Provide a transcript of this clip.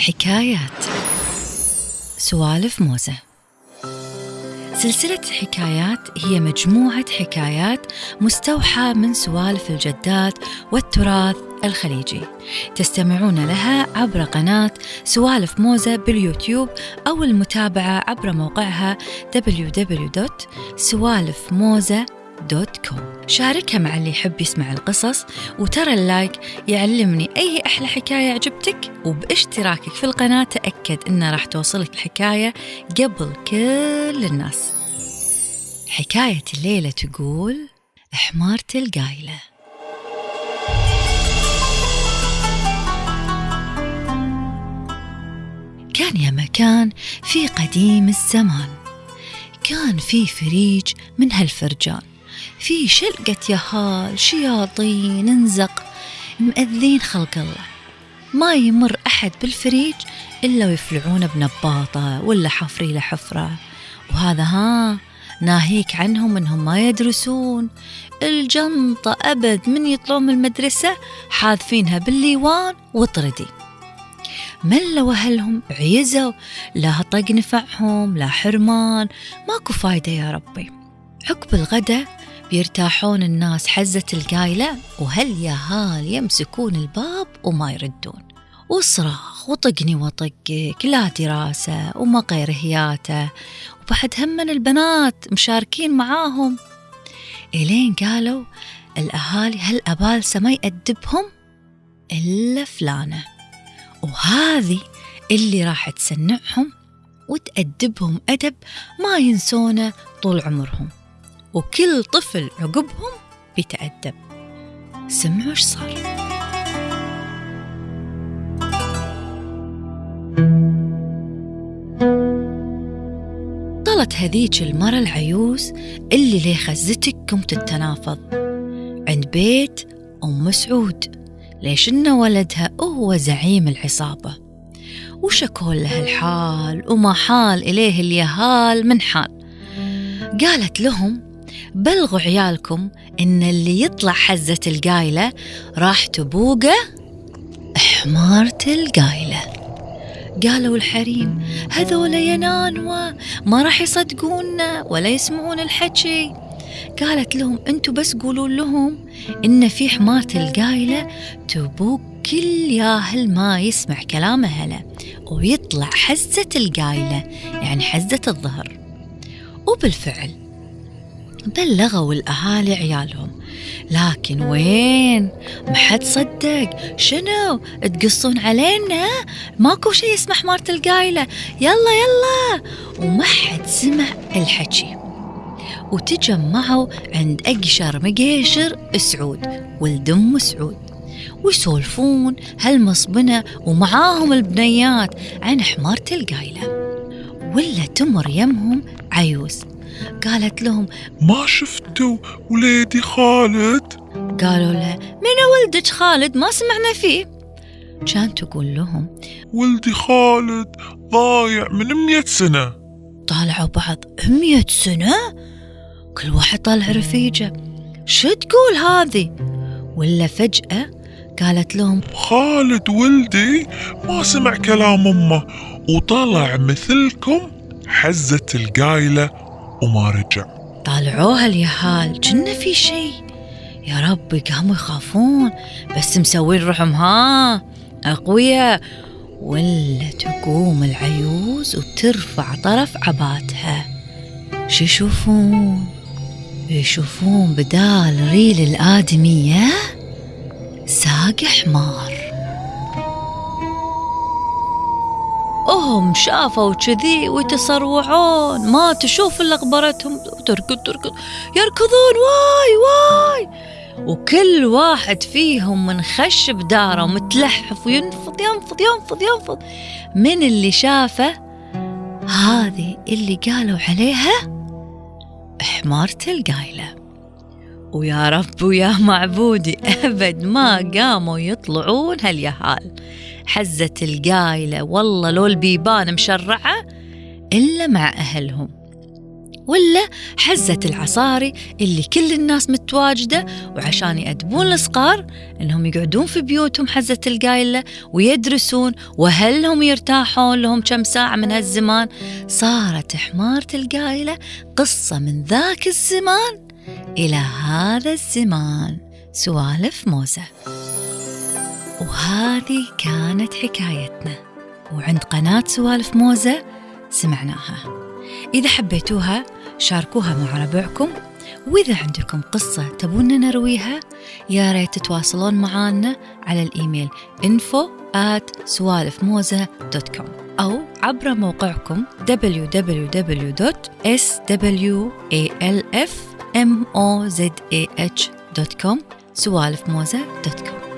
حكايات. سوالف موزة. سلسلة حكايات هي مجموعة حكايات مستوحى من سوالف الجدات والتراث الخليجي. تستمعون لها عبر قناة سوالف موزة باليوتيوب أو المتابعة عبر موقعها www.سوالفموزة.com dot com. شاركها مع اللي يحب يسمع القصص وترى اللايك يعلمني أي أحلى حكاية عجبتك. وباشتراكك في القناة تأكد إنه راح توصلك الحكاية قبل كل الناس. حكاية الليلة تقول حمارة القايلة كان يا مكان في قديم الزمان. كان في فريج من هالفرجان. في شلقة يهال شياطين انزق مأذين خلق الله. ما يمر أحد بالفريج إلا ويفلعونه بنباطة ولا حفري له حفرة. وهذا ها ناهيك عنهم إنهم ما يدرسون. الجنطة أبد من يطلعون من المدرسة حاذفينها بالليوان وطردي. ملوا أهلهم عيزوا. لا طق نفعهم لا حرمان. ماكو فايدة يا ربي. عقب الغدا بيرتاحون الناس حزة القايلة وهل يا هال يمسكون الباب وما يردون؟ وصراخ وطقني وطقك لا دراسة وما قيرهياته وبعد هم البنات مشاركين معاهم. إلين قالوا الأهالي هل أبالسة ما يأدبهم؟ إلا فلانة. وهذه اللي راح تسنعهم وتأدبهم أدب ما ينسونه طول عمرهم. وكل طفل عقبهم بيتأدب. سمعوا إيش صار. طلت هذيك المرة العيوز اللي ليه خزتكم تتنافض. عند بيت أم مسعود. ليش إن ولدها هو زعيم العصابة؟ وشكوا له الحال؟ وما حال إليه اليهال من حال؟ قالت لهم بلغوا عيالكم إن اللي يطلع حزة القايلة راح تبوقه حمارة القايلة. قالوا الحريم هذول ينانوا ما راح يصدقونا ولا يسمعون الحكي. قالت لهم أنتوا بس قولوا لهم إن في حمارة القايلة تبوق كل ياهل ما يسمع كلام أهله ويطلع حزة القايلة يعني حزة الظهر. وبالفعل بلغوا الأهالي عيالهم. لكن وين؟ ما حد صدق. شنو؟ تقصون علينا؟ ماكو شيء اسمه حمارة القايلة. يلا يلا. وما حد سمع الحكي. وتجمعوا عند أقشر مقيشر سعود ولد أم سعود. ويسولفون هالمصبنة ومعاهم البنيات عن حمارة القايلة. ولا تمر يمهم عيوز. قالت لهم ما شفتوا وليدي خالد؟ قالوا له من ولدك خالد؟ ما سمعنا فيه. كان تقول لهم ولدي خالد ضايع من مية سنة. طالعوا بعض مية سنة؟ كل واحد طالع رفيجة. شو تقول هذه؟ ولا فجأة قالت لهم خالد ولدي ما سمع كلام أمه وطلع مثلكم حزة القايلة وما رجع طالعوها اليهال كنا في شي. يا ربي قاموا يخافون بس مسوين روحهم ها أقوياء. ولا تقوم العيوز وترفع طرف عباتها. شو يشوفون؟ يشوفون بدال ريل الآدمية ساق حمار هم شافوا كذي ويتصروعون. ما تشوف إلا غبرتهم تركض تركض. يركضون. واي واي. وكل واحد فيهم منخش بداره ومتلحف وينفض ينفض ينفض ينفض. من اللي شافه؟ هذه اللي قالوا عليها؟ حمارة القايلة ويا رب ويا معبودي. أبد ما قاموا يطلعون هاليهال. حزة القايلة والله لو البيبان مشرعة إلا مع أهلهم. ولا حزة العصاري اللي كل الناس متواجدة وعشان يأدبون الصغار إنهم يقعدون في بيوتهم حزة القايلة ويدرسون وهل هم يرتاحون لهم كم ساعة من هالزمان. صارت حمارة القايلة قصة من ذاك الزمان إلى هذا الزمان. سوالف موزة وهذه كانت حكايتنا. وعند قناة سوالف موزة سمعناها. إذا حبيتوها شاركوها مع ربعكم. وإذا عندكم قصة تبون نرويها يا ريت تتواصلون معنا على الإيميل info at سوالفموزة.com أو عبر موقعكم www.swalfmozah.com سوالف موزة.com